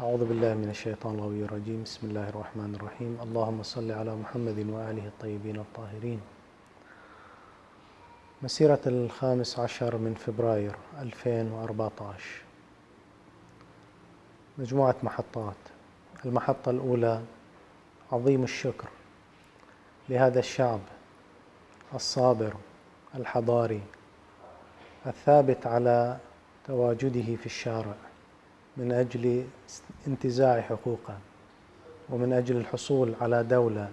أعوذ بالله من الشيطان الغوي الرجيم. بسم الله الرحمن الرحيم. اللهم صل على محمد وآله الطيبين الطاهرين. مسيرة الخامس عشر من فبراير 2014 مجموعة محطات. المحطة الأولى عظيم الشكر لهذا الشعب الصابر الحضاري الثابت على تواجده في الشارع. من أجل انتزاع حقوقه ومن أجل الحصول على دولة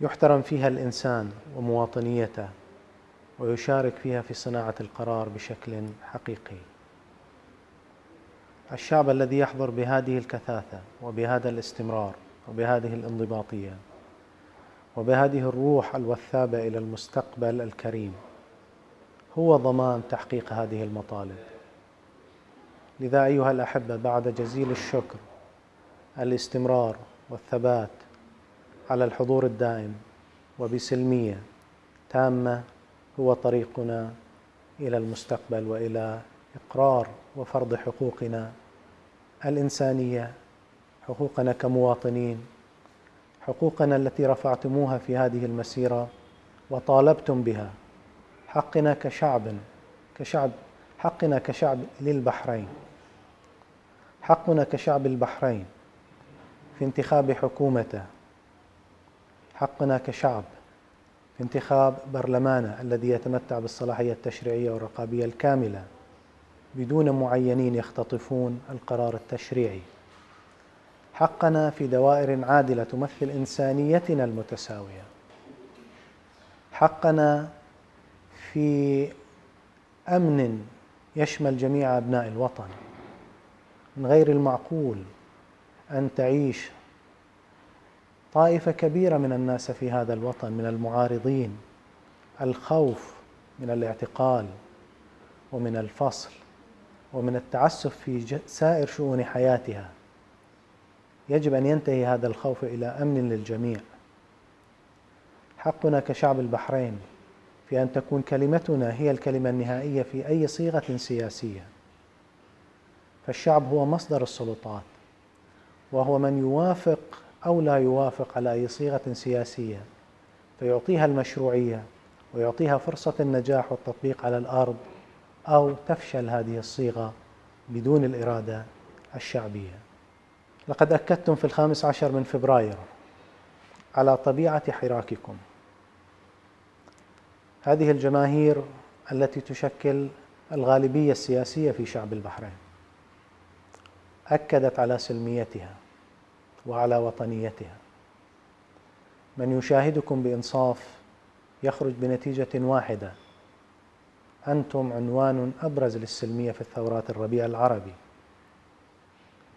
يحترم فيها الإنسان ومواطنيته ويشارك فيها في صناعة القرار بشكل حقيقي. الشعب الذي يحضر بهذه الكثافة وبهذا الاستمرار وبهذه الانضباطية وبهذه الروح الوثابة إلى المستقبل الكريم هو ضمان تحقيق هذه المطالب. لذا أيها الأحبة بعد جزيل الشكر الاستمرار والثبات على الحضور الدائم وبسلمية تامة هو طريقنا إلى المستقبل وإلى إقرار وفرض حقوقنا الإنسانية. حقوقنا كمواطنين حقوقنا التي رفعتموها في هذه المسيرة وطالبتم بها. حقنا كشعب كشعب حقنا كشعب للبحرين. حقنا كشعب البحرين في انتخاب حكومته. حقنا كشعب في انتخاب برلمانه الذي يتمتع بالصلاحية التشريعية والرقابية الكاملة. بدون معينين يختطفون القرار التشريعي. حقنا في دوائر عادلة تمثل إنسانيتنا المتساوية. حقنا في أمن يشمل جميع أبناء الوطن. من غير المعقول أن تعيش طائفة كبيرة من الناس في هذا الوطن من المعارضين الخوف من الاعتقال ومن الفصل ومن التعسف في سائر شؤون حياتها. يجب أن ينتهي هذا الخوف إلى أمن للجميع. حقنا كشعب البحرين في أن تكون كلمتنا هي الكلمة النهائية في أي صيغة سياسية. فالشعب هو مصدر السلطات وهو من يوافق أو لا يوافق على أي صيغة سياسية فيعطيها المشروعية ويعطيها فرصة النجاح والتطبيق على الأرض أو تفشل هذه الصيغة بدون الإرادة الشعبية. لقد أكدتم في الخامس عشر من فبراير على طبيعة حراككم. هذه الجماهير التي تشكل الغالبية السياسية في شعب البحرين. أكدت على سلميتها وعلى وطنيتها. من يشاهدكم بإنصاف يخرج بنتيجة واحدة. أنتم عنوان أبرز للسلمية في الثورات الربيع العربي.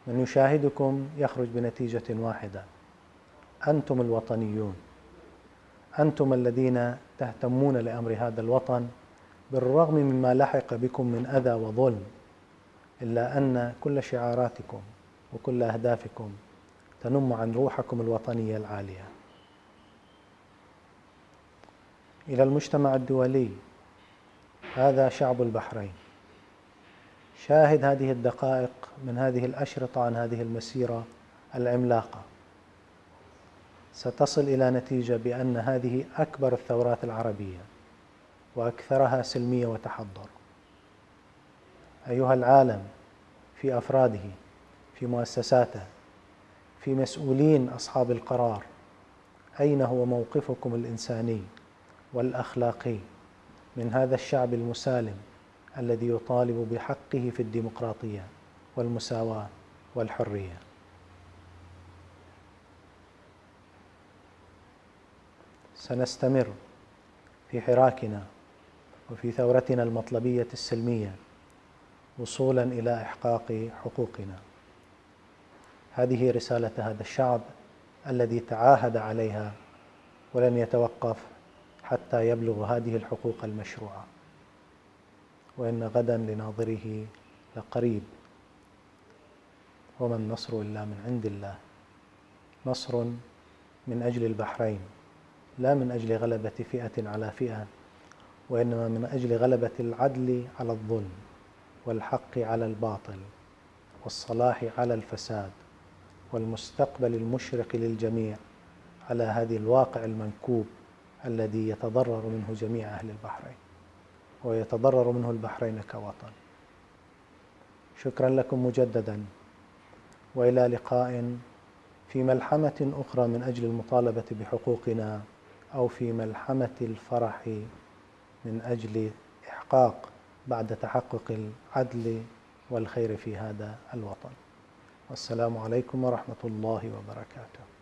من يشاهدكم يخرج بنتيجة واحدة. أنتم الوطنيون. أنتم الذين تهتمون لأمر هذا الوطن بالرغم مما لحق بكم من أذى وظلم. إلا أن كل شعاراتكم وكل أهدافكم تنم عن روحكم الوطنية العالية. إلى المجتمع الدولي هذا شعب البحرين. شاهد هذه الدقائق من هذه الأشرطة عن هذه المسيرة العملاقة. ستصل إلى نتيجة بأن هذه أكبر الثورات العربية وأكثرها سلمية وتحضر. أيها العالم في أفراده في مؤسساته في مسؤولين أصحاب القرار أين هو موقفكم الإنساني والأخلاقي من هذا الشعب المسالم الذي يطالب بحقه في الديمقراطية والمساواة والحرية؟ سنستمر في حراكنا وفي ثورتنا المطلبية السلمية وصولا إلى إحقاق حقوقنا. هذه رسالة هذا الشعب الذي تعاهد عليها ولن يتوقف حتى يبلغ هذه الحقوق المشروعة. وإن غدا لناظره لقريب. وما النصر إلا من عند الله. نصر من أجل البحرين لا من أجل غلبة فئة على فئة وإنما من أجل غلبة العدل على الظلم. والحق على الباطل والصلاح على الفساد والمستقبل المشرق للجميع على هذه الواقع المنكوب الذي يتضرر منه جميع أهل البحرين ويتضرر منه البحرين كوطن. شكرا لكم مجددا وإلى لقاء في ملحمة أخرى من أجل المطالبة بحقوقنا أو في ملحمة الفرح من أجل إحقاق بعد تحقق العدل والخير في هذا الوطن. والسلام عليكم ورحمة الله وبركاته.